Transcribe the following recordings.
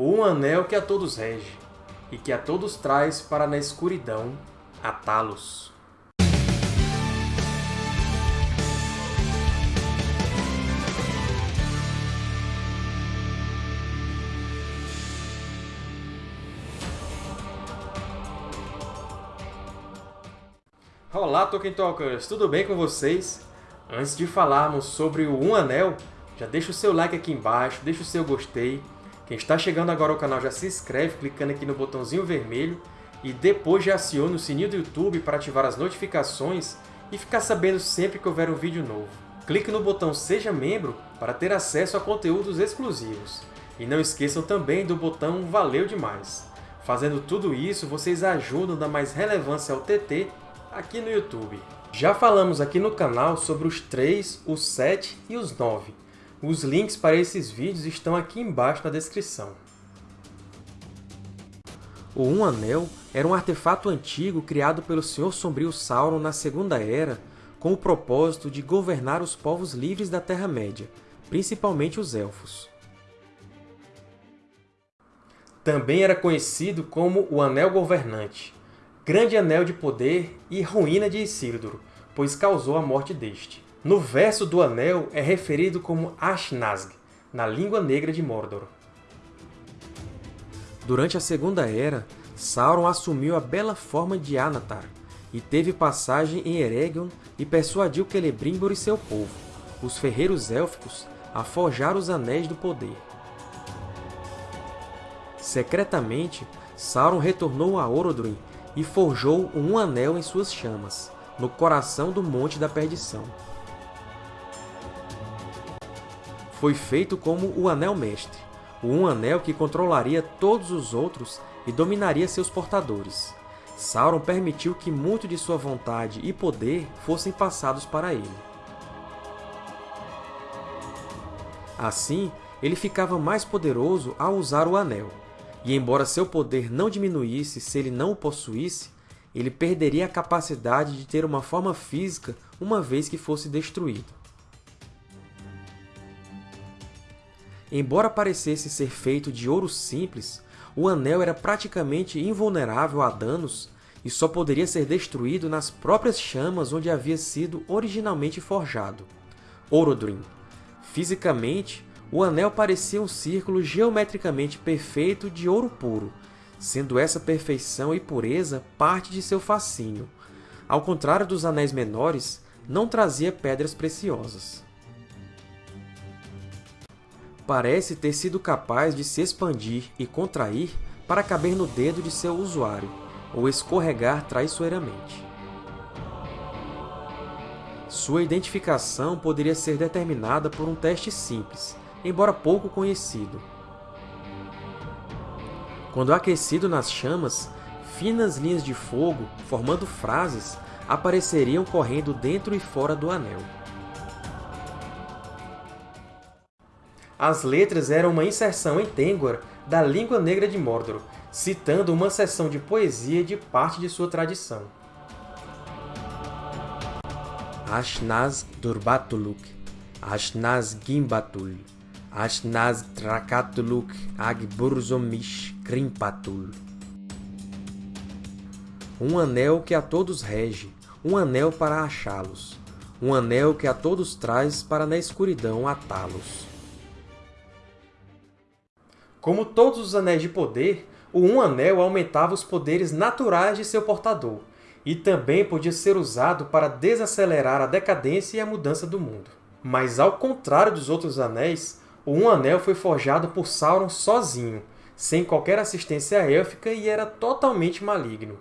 o um anel que a todos rege, e que a todos traz para na escuridão atá-los. Olá, Tolkien Talkers! Tudo bem com vocês? Antes de falarmos sobre o Um Anel, já deixa o seu like aqui embaixo, deixa o seu gostei. Quem está chegando agora ao canal já se inscreve clicando aqui no botãozinho vermelho e depois já aciona o sininho do YouTube para ativar as notificações e ficar sabendo sempre que houver um vídeo novo. Clique no botão Seja Membro para ter acesso a conteúdos exclusivos. E não esqueçam também do botão Valeu Demais! Fazendo tudo isso, vocês ajudam a dar mais relevância ao TT aqui no YouTube. Já falamos aqui no canal sobre os 3, os 7 e os 9. Os links para esses vídeos estão aqui embaixo na descrição. O Um Anel era um artefato antigo criado pelo Senhor Sombrio Sauron na Segunda Era com o propósito de governar os povos livres da Terra-média, principalmente os Elfos. Também era conhecido como o Anel Governante, grande anel de poder e ruína de Isildur, pois causou a morte deste. No verso do anel é referido como Ashnazg, na língua negra de Mordor. Durante a Segunda Era, Sauron assumiu a bela forma de Anatar, e teve passagem em Eregion e persuadiu Celebrimbor e seu povo, os ferreiros élficos, a forjar os Anéis do Poder. Secretamente, Sauron retornou a Orodruin e forjou um anel em suas chamas, no coração do Monte da Perdição. Foi feito como o Anel Mestre, um anel que controlaria todos os outros e dominaria seus portadores. Sauron permitiu que muito de sua vontade e poder fossem passados para ele. Assim, ele ficava mais poderoso ao usar o Anel, e embora seu poder não diminuísse se ele não o possuísse, ele perderia a capacidade de ter uma forma física uma vez que fosse destruído. Embora parecesse ser feito de ouro simples, o anel era praticamente invulnerável a danos e só poderia ser destruído nas próprias chamas onde havia sido originalmente forjado. Orodruin. Fisicamente, o anel parecia um círculo geometricamente perfeito de ouro puro, sendo essa perfeição e pureza parte de seu fascínio. Ao contrário dos anéis menores, não trazia pedras preciosas. Parece ter sido capaz de se expandir e contrair para caber no dedo de seu usuário, ou escorregar traiçoeiramente. Sua identificação poderia ser determinada por um teste simples, embora pouco conhecido, quando aquecido nas chamas, finas linhas de fogo, formando frases, apareceriam correndo dentro e fora do anel. As letras eram uma inserção em Tengwar da língua negra de Mordor, citando uma seção de poesia de parte de sua tradição. Ashnaz Durbatuluk, Ashnaz Gimbatul, Ashnaz Trakatuluk Agburzomish Krimpatul. Um anel que a todos rege, um anel para achá-los, um anel que a todos traz para na escuridão atá-los. Como todos os anéis de poder, o Um Anel aumentava os poderes naturais de seu portador, e também podia ser usado para desacelerar a decadência e a mudança do mundo. Mas, ao contrário dos outros anéis, o Um Anel foi forjado por Sauron sozinho, sem qualquer assistência élfica e era totalmente maligno.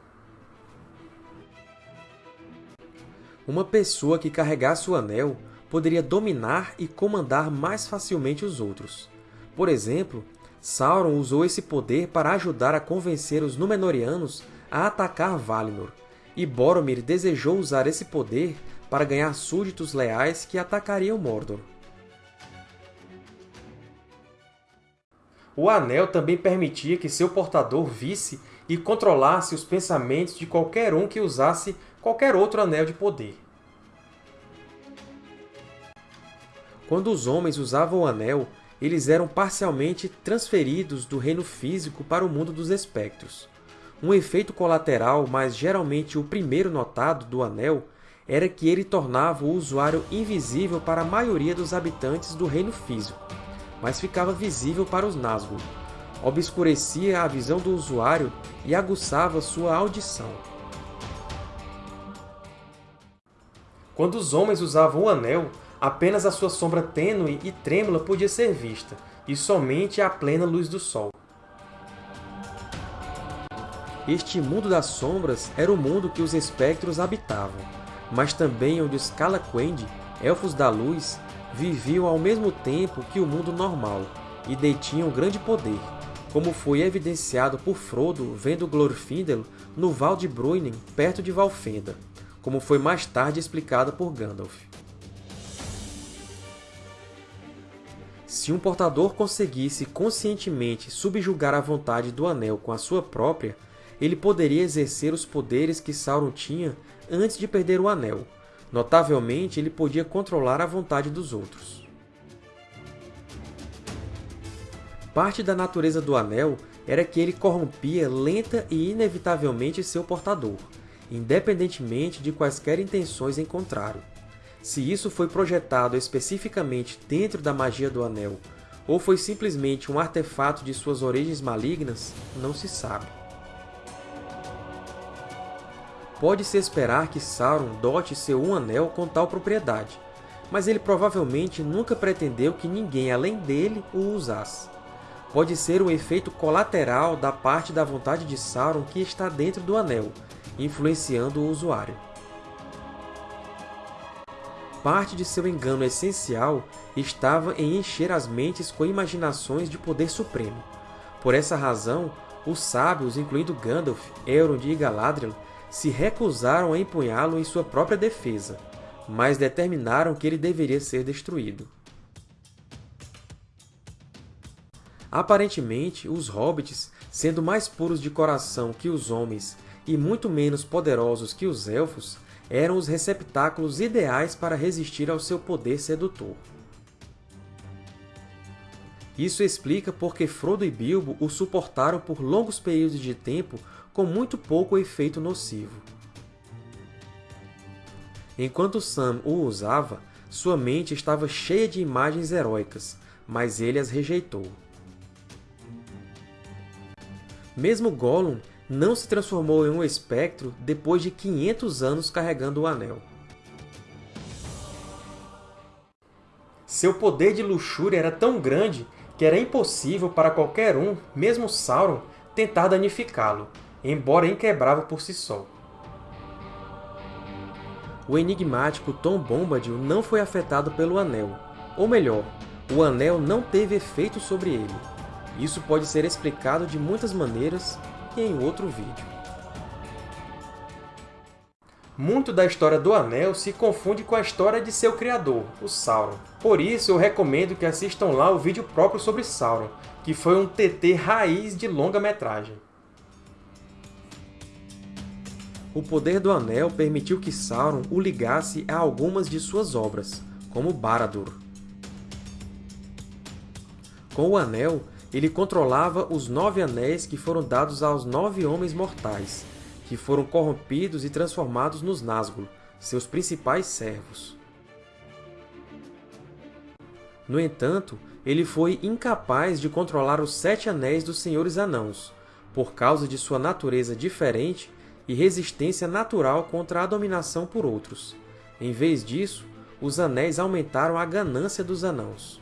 Uma pessoa que carregasse o Anel poderia dominar e comandar mais facilmente os outros. Por exemplo, Sauron usou esse poder para ajudar a convencer os Númenóreanos a atacar Valinor, e Boromir desejou usar esse poder para ganhar súditos leais que atacariam Mordor. O Anel também permitia que seu portador visse e controlasse os pensamentos de qualquer um que usasse qualquer outro Anel de poder. Quando os homens usavam o Anel, eles eram parcialmente transferidos do reino físico para o mundo dos espectros. Um efeito colateral, mas geralmente o primeiro notado, do Anel, era que ele tornava o usuário invisível para a maioria dos habitantes do reino físico, mas ficava visível para os Nazgûl. Obscurecia a visão do usuário e aguçava sua audição. Quando os homens usavam o Anel, apenas a sua sombra tênue e trêmula podia ser vista, e somente a plena luz do Sol. Este mundo das sombras era o mundo que os espectros habitavam, mas também onde os Calaquendi, Elfos da Luz, viviam ao mesmo tempo que o mundo normal e detinham grande poder, como foi evidenciado por Frodo vendo Glorfindel no Val de Bruinen, perto de Valfenda, como foi mais tarde explicado por Gandalf. Se um portador conseguisse conscientemente subjugar a vontade do Anel com a sua própria, ele poderia exercer os poderes que Sauron tinha antes de perder o Anel. Notavelmente, ele podia controlar a vontade dos outros. Parte da natureza do Anel era que ele corrompia lenta e inevitavelmente seu portador, independentemente de quaisquer intenções em contrário. Se isso foi projetado especificamente dentro da magia do Anel, ou foi simplesmente um artefato de suas origens malignas, não se sabe. Pode-se esperar que Sauron dote seu Um Anel com tal propriedade, mas ele provavelmente nunca pretendeu que ninguém além dele o usasse. Pode ser um efeito colateral da parte da vontade de Sauron que está dentro do Anel, influenciando o usuário. Parte de seu engano essencial estava em encher as mentes com imaginações de poder supremo. Por essa razão, os sábios, incluindo Gandalf, Elrond e Galadriel, se recusaram a empunhá-lo em sua própria defesa, mas determinaram que ele deveria ser destruído. Aparentemente, os hobbits, sendo mais puros de coração que os homens e muito menos poderosos que os elfos, eram os receptáculos ideais para resistir ao seu poder sedutor. Isso explica porque Frodo e Bilbo o suportaram por longos períodos de tempo com muito pouco efeito nocivo. Enquanto Sam o usava, sua mente estava cheia de imagens heróicas, mas ele as rejeitou. Mesmo Gollum não se transformou em um espectro depois de 500 anos carregando o Anel. Seu poder de luxúria era tão grande que era impossível para qualquer um, mesmo Sauron, tentar danificá-lo, embora inquebrável por si só. O enigmático Tom Bombadil não foi afetado pelo Anel, ou melhor, o Anel não teve efeito sobre ele. Isso pode ser explicado de muitas maneiras em outro vídeo. Muito da história do Anel se confunde com a história de seu criador, o Sauron. Por isso, eu recomendo que assistam lá o vídeo próprio sobre Sauron, que foi um TT raiz de longa-metragem. O poder do Anel permitiu que Sauron o ligasse a algumas de suas obras, como Barad-dûr. Com o Anel, ele controlava os nove anéis que foram dados aos nove homens mortais, que foram corrompidos e transformados nos Nazgûl, seus principais servos. No entanto, ele foi incapaz de controlar os Sete Anéis dos Senhores Anãos, por causa de sua natureza diferente e resistência natural contra a dominação por outros. Em vez disso, os Anéis aumentaram a ganância dos Anãos.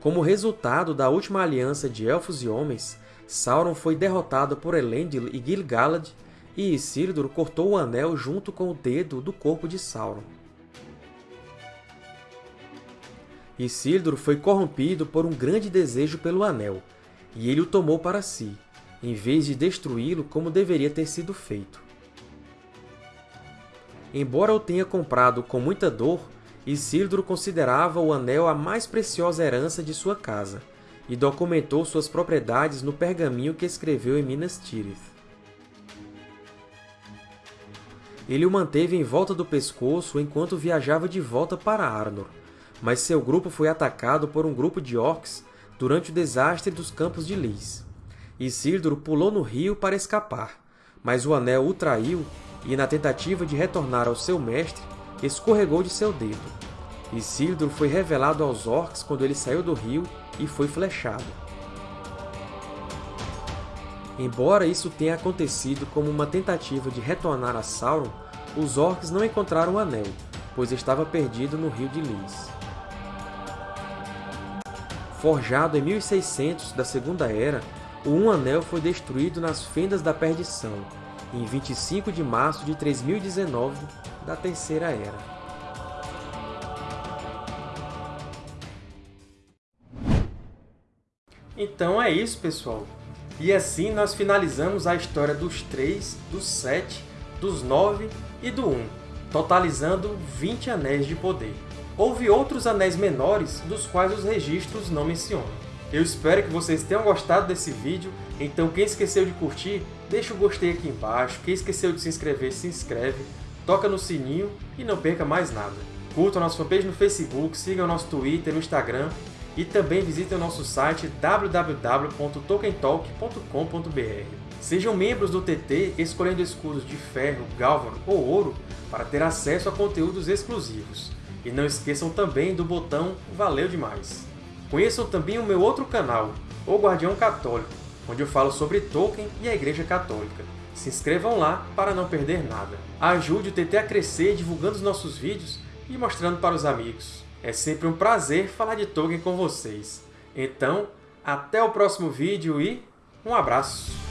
Como resultado da última aliança de Elfos e Homens, Sauron foi derrotado por Elendil e Gil-galad, e Isildur cortou o anel junto com o dedo do corpo de Sauron. Isildur foi corrompido por um grande desejo pelo anel, e ele o tomou para si, em vez de destruí-lo como deveria ter sido feito. Embora o tenha comprado com muita dor, Isildur considerava o anel a mais preciosa herança de sua casa, e documentou suas propriedades no pergaminho que escreveu em Minas Tirith. Ele o manteve em volta do pescoço enquanto viajava de volta para Arnor, mas seu grupo foi atacado por um grupo de orcs durante o desastre dos Campos de Lys. Isildur pulou no rio para escapar, mas o Anel o traiu e, na tentativa de retornar ao seu mestre, escorregou de seu dedo. Isildur foi revelado aos orcs quando ele saiu do rio e foi flechado. Embora isso tenha acontecido como uma tentativa de retornar a Sauron, os orcs não encontraram o Anel, pois estava perdido no Rio de Lys. Forjado em 1600 da Segunda Era, o Um Anel foi destruído nas Fendas da Perdição, em 25 de março de 3019 da Terceira Era. Então é isso, pessoal. E assim nós finalizamos a história dos três, dos sete, dos nove e do um, totalizando 20 Anéis de Poder. Houve outros anéis menores, dos quais os registros não mencionam. Eu espero que vocês tenham gostado desse vídeo, então quem esqueceu de curtir, deixa o gostei aqui embaixo, quem esqueceu de se inscrever, se inscreve, toca no sininho e não perca mais nada. Curtam nossa fanpage no Facebook, sigam nosso Twitter, no Instagram e também visitem o nosso site www.tokentalk.com.br. Sejam membros do TT escolhendo escudos de ferro, galvan ou ouro para ter acesso a conteúdos exclusivos. E não esqueçam também do botão Valeu Demais! Conheçam também o meu outro canal, O Guardião Católico, onde eu falo sobre Tolkien e a Igreja Católica. Se inscrevam lá para não perder nada. Ajude o TT a crescer divulgando os nossos vídeos e mostrando para os amigos. É sempre um prazer falar de Tolkien com vocês. Então, até o próximo vídeo e um abraço!